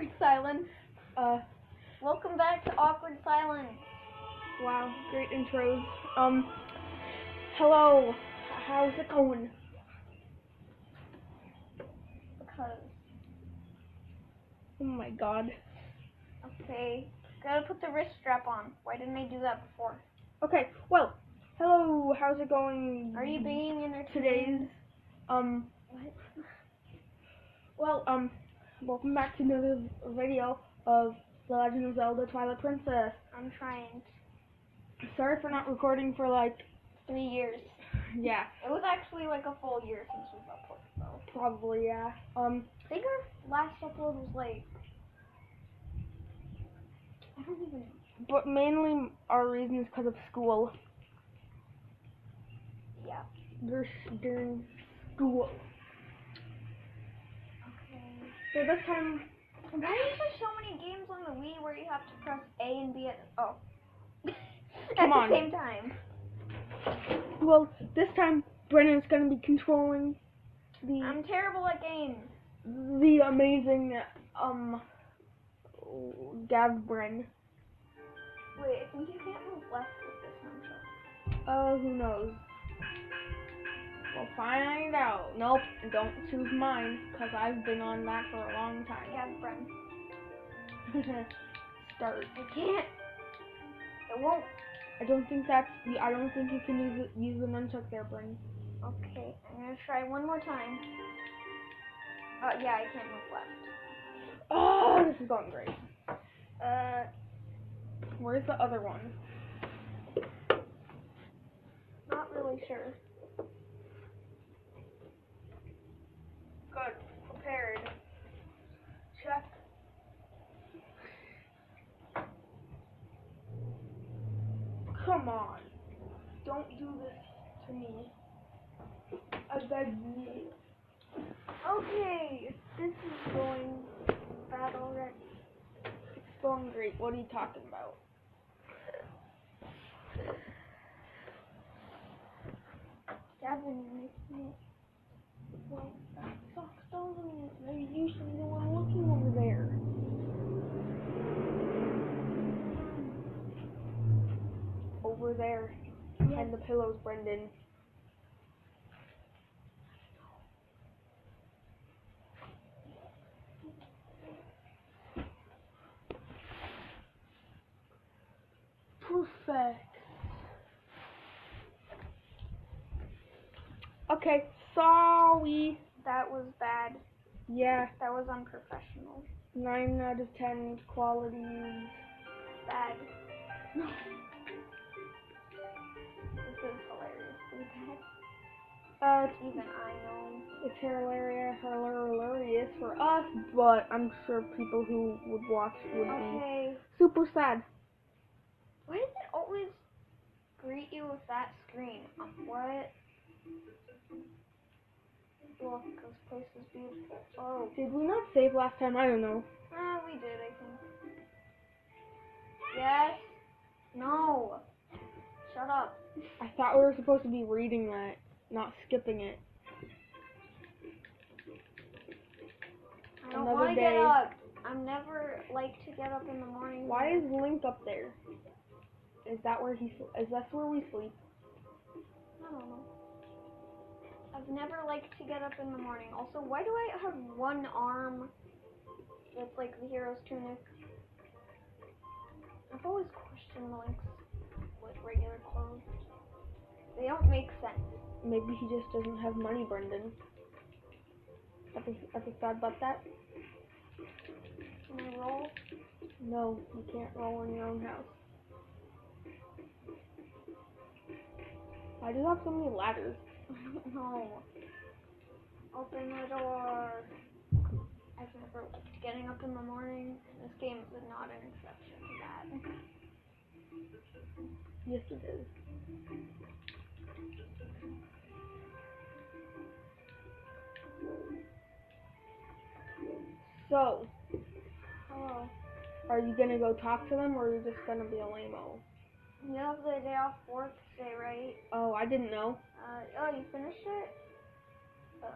awkward silence. Uh, Welcome back to awkward silence. wow, great intros. Um, hello, how's it going? Because Oh my god. okay, gotta put the wrist strap on. Why didn't I do that before? Okay, well, hello, how's it going? Are you being entertained? today's um What? well um welcome back to another video of The Legend of Zelda Twilight Princess. I'm trying. Sorry for not recording for like Three years. yeah, It was actually like a full year since we've uploaded though. probably yeah. Um I think our last upload was like I don't even but mainly our reason is because of school. yeah. During school. So this time Why is there so many games on the Wii where you have to press A and B at oh Come at on. the same time? well this time Brennan's gonna be controlling the I'm terrible at games. the amazing um Gav Bren. Wait, I think you can't move left with this nunchuck. Uh, who knows? We'll find out. Nope, don't choose mine, because I've been on that for a long time. Yeah, friend. Start. I can't. It won't. I don't think that's, the- I don't think you can use use the nunchuck there, Bren. Okay, I'm gonna try one more time. Uh, yeah, I can't move left. Oh, this is going great. Uh, Where's the other one? not really sure. Good. Prepared. Check. Come on. Don't do this to me. I beg you. Okay, this is going bad already. It's going great. What are you talking about? Gavin, you make me. Well, that sucks, doesn't it? Maybe you should know I'm looking over there. Over there. Behind the pillows, Brendan. Perfect. Okay, sorry. That was bad. Yeah, That was unprofessional. 9 out of 10 qualities. Bad. This Uh, it's Even I know. It's hilarious, hilarious for us, but I'm sure people who would watch would be super sad. Why does it always greet you with that screen? Um, What? Look, this place is beautiful. Oh, Did we not save last time? I don't know. ah, we did, I think. Yes. No. Shut up. I thought we were supposed to be reading that, not skipping it. I want to get up. I'm never like to get up in the morning. Why is Link up there? Is that where he? Is that where we sleep? I don't know. I've never liked to get up in the morning. Also, why do I have one arm that's like the hero's tunic? I've always questioned Link's like regular clothes. They don't. Maybe he just doesn't have money, Brendan. Ever, ever thought about that? Can I roll? No, you can't roll in your own house. Why do you have so many ladders? no. Open the door. Never liked getting up in the morning. This game is not an exception to that. Yes, it is. So, Hello. are you gonna go talk to them, or are you just gonna be a lame-o? You have the day off work today, right? Oh, I didn't know. Uh, oh, you finished it? Uh,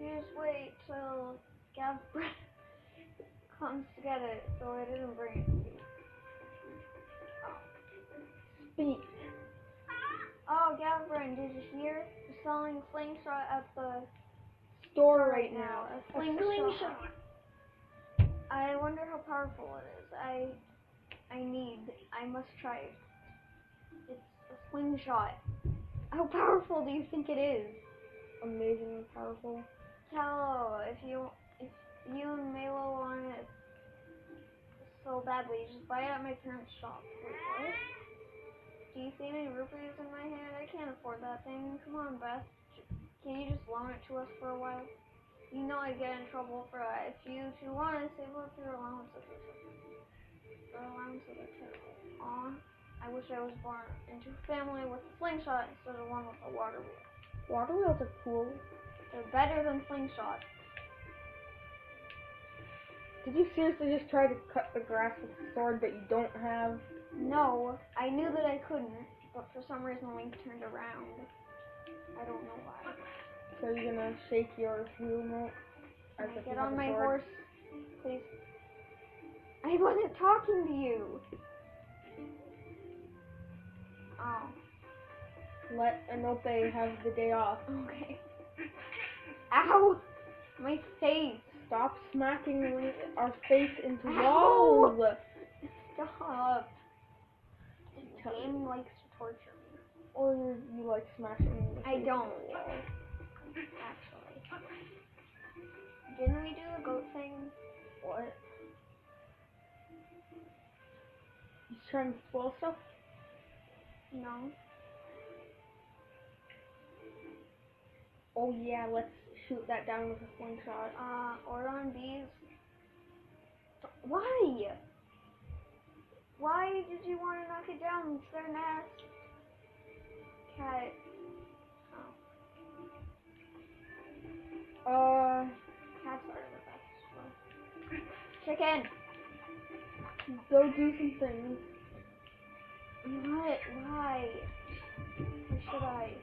you just wait till Gav comes to get it, so I didn't bring it to you. Speak. Oh, Gavin, did you hear? They're selling slingshot at the Store right now. A A slingshot. slingshot. I wonder how powerful it is. I, I need. I must try it. It's a slingshot. How powerful do you think it is? Amazingly powerful. Tell if you if you and Malo want it so badly, just buy it at my parents' shop. Wait, what? Do you see any rupees in my hand? I can't afford that thing. Come on, Beth. Can you just loan it to us for a while? You know I'd get in trouble for that. If you if you want to save up your or something. Your are terrible. Aw, I wish I was born into a family with a slingshot instead of one with a water wheel. Water wheels are cool. They're better than slingshots. Did you seriously just try to cut the grass with a sword that you don't have? No, I knew that I couldn't, but for some reason Link turned around. I don't know why. So you're gonna shake your remote? As if get on my horse, please? I wasn't talking to you. Oh, Let Epona have the day off. okay. Ow! My face. Stop smacking our face into Ow! walls. Stop. This game likes to torture me. Or you, you like smashing I don't. Actually. Didn't we do the goat thing? What? You trying to spoil stuff? No. Oh yeah, let's shoot that down with a one slingshot. Uh, Ordon bees. Why? Why did you want to knock it down? It's their nest. Cat. Oh, Uh, cats are the best. Chicken. go do some things. What? Why? Why should I?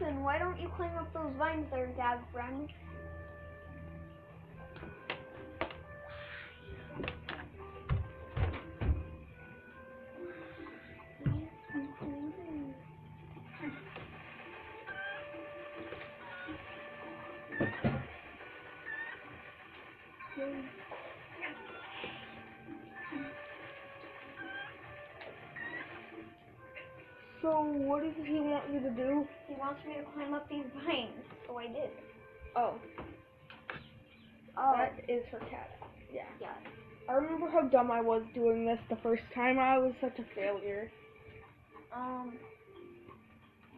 Listen, why don't you climb up those vines there, Dad, friend? So what does he want you to do? Wants me to climb up these vines, so I did. Oh, Oh, that is her cat. Yeah. yeah. I remember how dumb I was doing this the first time. I was such a failure. Um.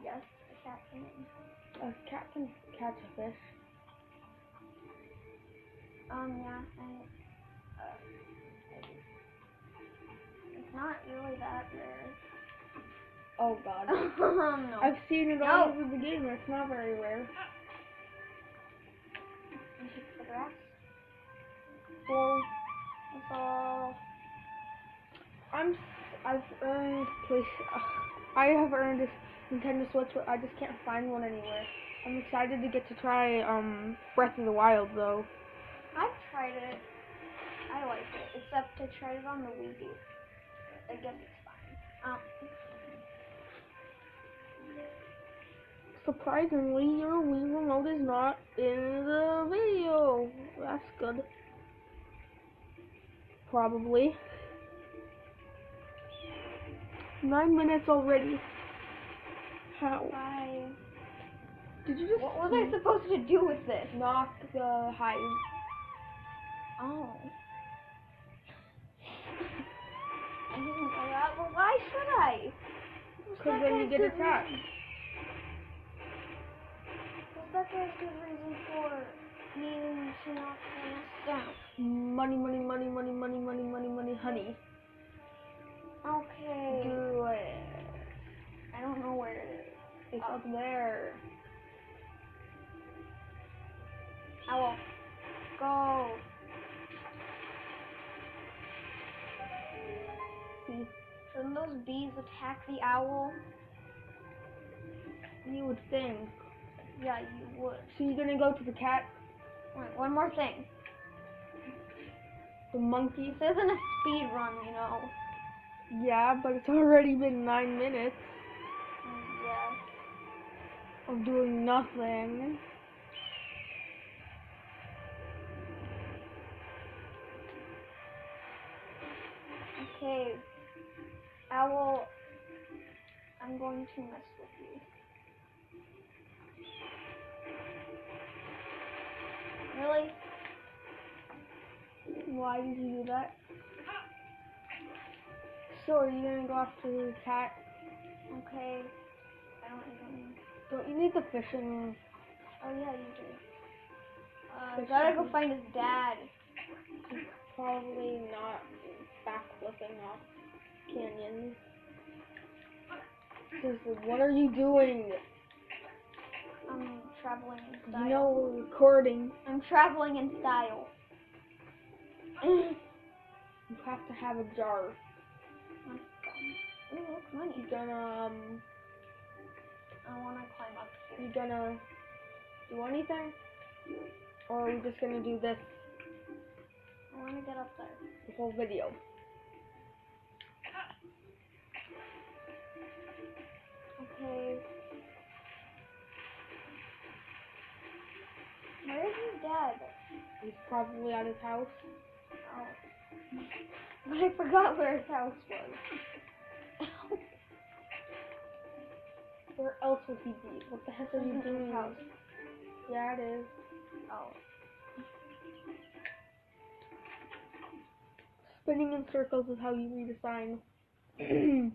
Yes, a cat can. A cat can catch a fish. Um, yeah, I. Uh, maybe. It's not really that rare. Oh god. um, no. I've seen it all No. over the game. It's not very rare. You should the grass. Well, all. I'm. I've earned place. Uh, I have earned a Nintendo Switch, but I just can't find one anywhere. I'm excited to get to try um Breath of the Wild though. I've tried it. I like it, except I tried it on the Wii U. I guess it's fine. Um, Surprisingly, your Wii remote is not in the video. That's good. Probably. Nine minutes already. How? bye. Did you just What was I supposed to do with this? knock the hive? Oh. I didn't know that, but why should I? Because then you get attacked. Reason? What's good reason for needing to knock the down? Money, money, money, money, money, money, money, money, honey. Okay. Do it. I don't know where it is. It's up oh. there. Owl. Go. Hmm. See, Shouldn't those bees attack the owl? you would think. Yeah, you would. So you're gonna go to the cat, Wait, one more thing. the monkey. This isn't a speed run, you know. Yeah, but it's already been nine minutes Yeah. of doing nothing. Okay. I will. I'm going to mess with Really? Why did you do that? So are you gonna go after the cat? Okay. I don't even. Don't you need the fishing? Oh yeah, you do. Uh, gotta go find his dad. He's probably not back looking off. Seriously, what are you doing? Traveling in style. You know we're recording. I'm traveling in style. You have to have a jar. Ooh, look, money. You gonna um, I wanna climb up here. you gonna do anything? Or are we just gonna do this I wanna get up there. the whole video? Okay. Dad? He's probably at his house. Oh. But I forgot where his house was. Where else would he be? What the heck are you Isn't his doing? house. Yeah, it is. Oh. Spinning in circles is how you read a sign.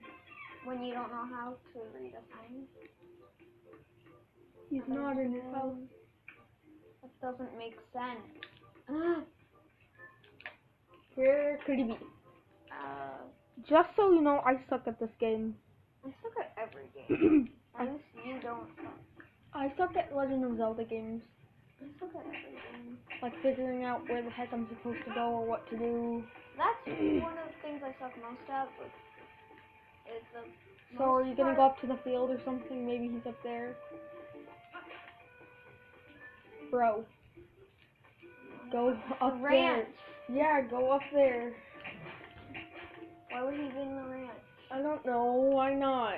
When you don't know how to read a sign. He's not in his house. Doesn't make sense. Where could he be? uh, Just so you know, I suck at this game. I suck at every game. Least you don't suck. I suck at Legend of Zelda games. I suck at every game. Like figuring out where the heck I'm supposed to go or what to do. That's one of the things I suck most at, it's the So are you gonna go up to the field or something? Maybe he's up there. Bro. Go up there. ranch? Yeah, go up there. Why would he be in the ranch? I don't know. Why not?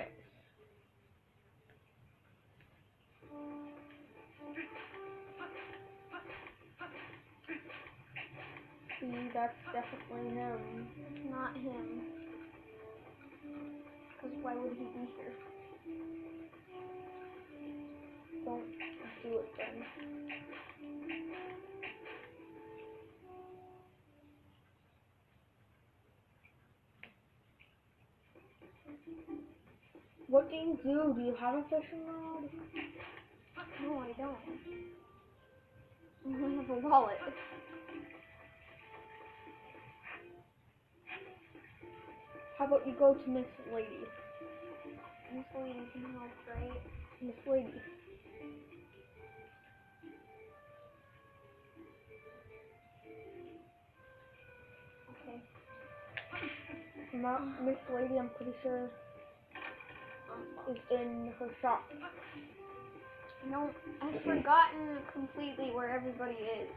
See, that's definitely him. Not him. Because why would he be here? Don't do it then. What do you do? Do you have a fishing rod? No, I don't. I have a wallet. How about you go to Miss Lady? Miss Lady can help, right? Miss Lady. Not Miss Lady, I'm pretty sure is in her shop. No, I've forgotten completely where everybody is.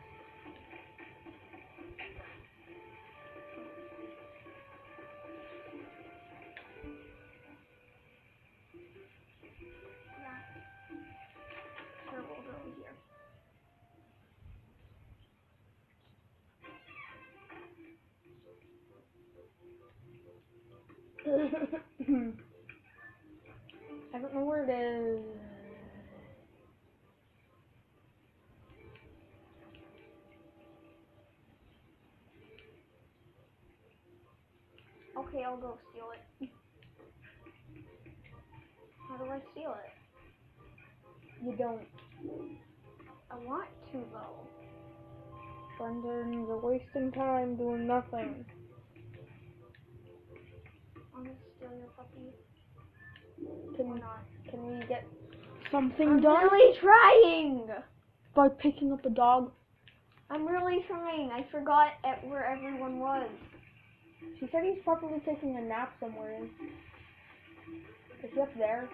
I don't know where it is. Okay, I'll go steal it. How do I steal it? You don't. I want to though. Brendan, you're wasting time doing nothing. I'm gonna your puppy. Can Or we, not. can we get something I'm done really trying! by picking up a dog? I'm really trying. I forgot at where everyone was. She said he's probably taking a nap somewhere. Is he up there?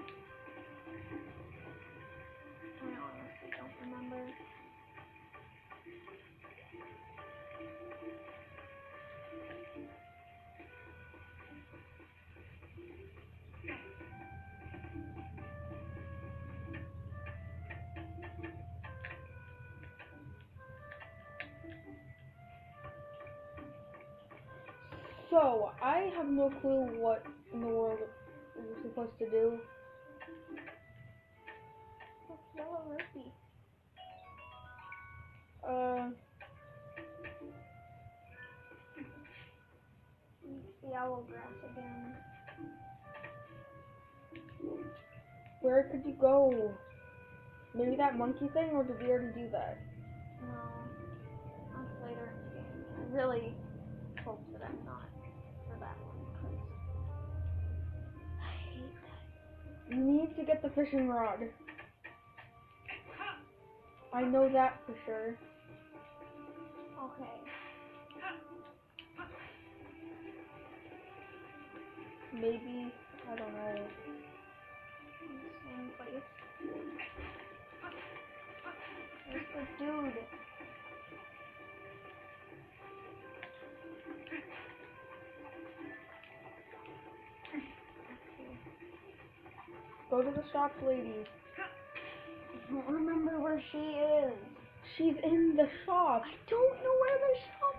So, I have no clue what in the world we're supposed to do. Yellow. Uh, owl grass again. where could you go? Maybe that monkey thing, or did we already do that? No. Later in the game. I really hope that I'm not need to get the fishing rod. I know that for sure. Okay. Maybe, I don't know. same place. Where's the dude? Go to the shop, lady. I don't remember where she is. She's in the shop. I don't know where the shop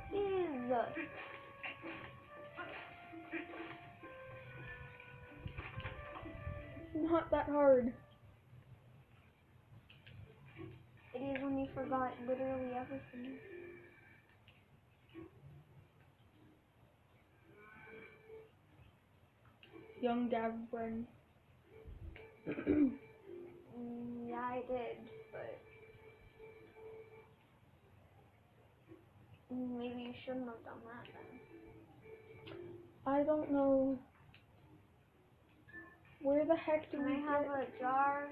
is. Not that hard. It is when you forgot literally everything. Young Gavin. Yeah, I did, but maybe you shouldn't have done that then. I don't know. Where the heck do Can we I have get- a jar?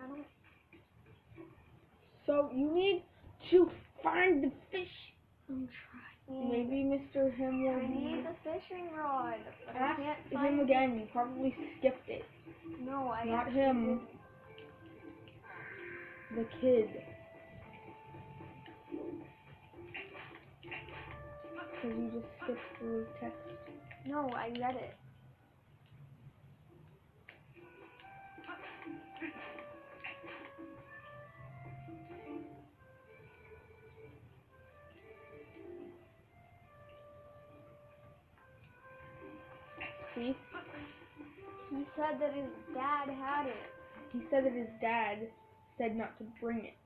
I don't. So you need to find the fish. Maybe Mr. Him will I need the fishing rod, but I can't find him again. You probably skipped it. No, I Not him. didn't. The kid. Because you just skipped through text. No, I read it. He said that his dad had it. He said that his dad said not to bring it.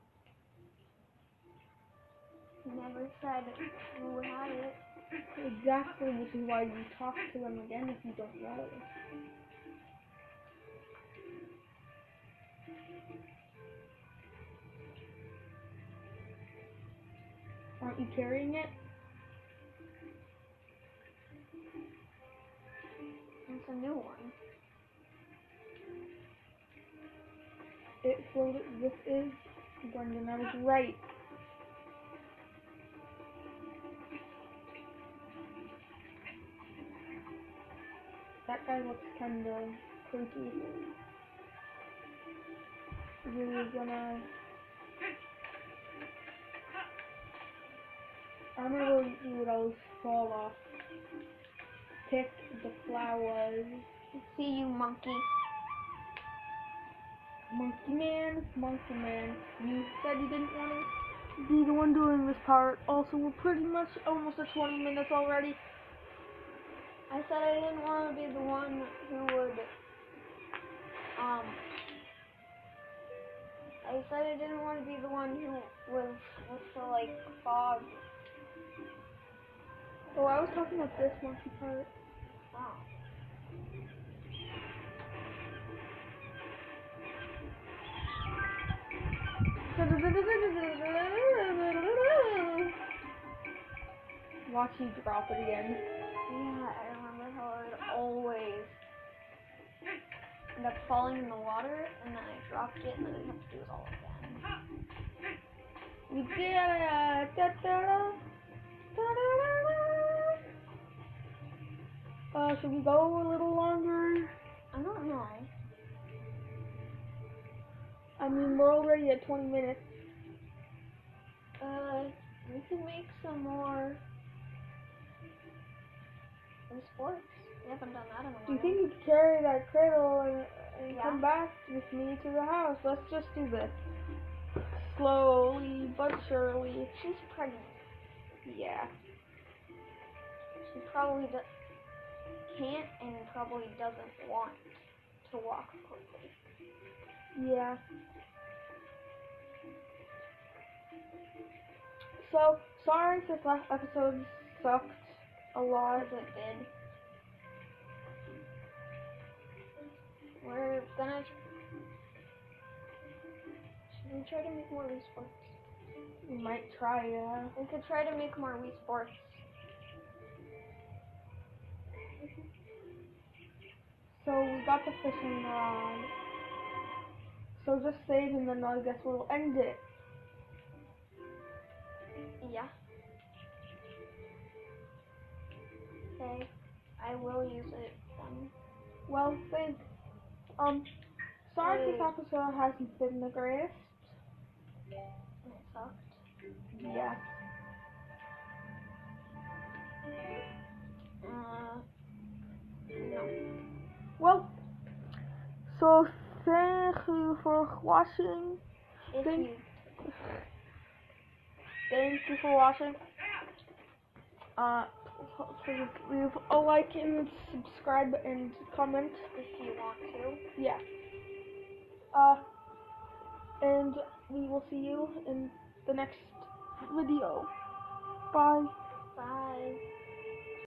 He never said who had it. Exactly, which is why you talk to them again if you don't know. Aren't you carrying it? It's a new one. It floated. This is Brendan. I was right. That guy looks kinda creepy. Really gonna. I'm gonna you would always fall off. Pick the flowers. See you, monkey. Monkey Man, Monkey Man, you said you didn't want to be the one doing this part. Also, we're pretty much almost at 20 minutes already. I said I didn't want to be the one who would, um, I said I didn't want to be the one who was the, like, fog. Oh, I was talking about this monkey part. Oh. Watch you drop it again. Yeah, I remember how I would always ended up falling in the water, and then I dropped it, and then I have to do it all again. We did it! Da, da, da. Da, da, da, da. Uh, should we go a little longer? I don't know. I mean, we're already at 20 minutes. Uh, we can make some more Wii sports. We haven't done that in a while. Do you think you could carry that cradle and, and Yeah. come back with me to the house? Let's just do this. Slowly but surely. she's pregnant? Yeah. She probably do- can't and probably doesn't want to walk quickly. Yeah. So, sorry if this last episode sucked a lot. As it did. We're gonna. We try to make more Wii sports? We might try, yeah. We could try to make more Wii sports. So, we got the fishing rod. So, just save and then I guess we'll end it. Yeah. Okay. I will use it then. Well, thanks. Um, sorry if this episode hasn't been the greatest. It sucked. Yeah. Uh. No. Well, so thank you for watching. Thank- you Thank you for watching. Uh, please leave a like and subscribe and comment. if you want to. Yeah. Uh, and we will see you in the next video. Bye. Bye.